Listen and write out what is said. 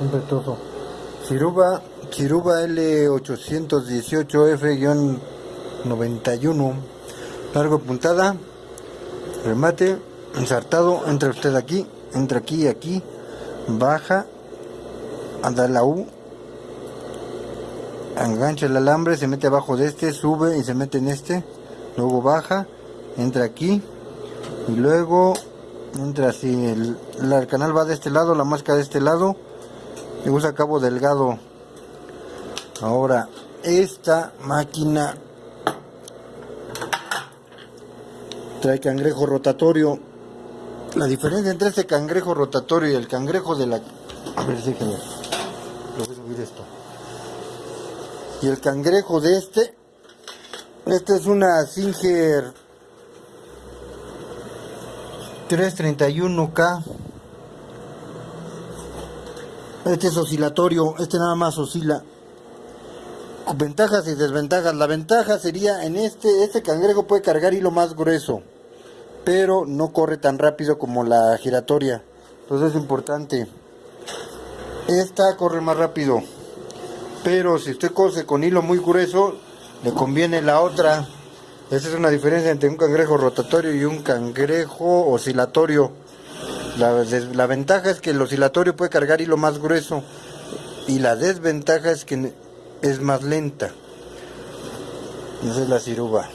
un retozo. Ciruba, Ciruba L818F-91. Largo puntada. Remate. Ensartado. Entra usted aquí. Entra aquí y aquí. Baja. Anda la U. Engancha el alambre. Se mete abajo de este. Sube y se mete en este. Luego baja. Entra aquí. Y luego entra así. El, el canal va de este lado. La máscara de este lado y usa cabo delgado. Ahora esta máquina trae cangrejo rotatorio. La diferencia entre este cangrejo rotatorio y el cangrejo de la a ver déjenme lo voy a subir esto. Y el cangrejo de este este es una Singer 331K este es oscilatorio, este nada más oscila. Ventajas y desventajas. La ventaja sería en este, este cangrejo puede cargar hilo más grueso, pero no corre tan rápido como la giratoria. Entonces es importante. Esta corre más rápido, pero si usted cose con hilo muy grueso, le conviene la otra. Esa es una diferencia entre un cangrejo rotatorio y un cangrejo oscilatorio. La, ventaja es que el oscilatorio puede cargar hilo más grueso y la desventaja es que es más lenta. Esa es la ciruba.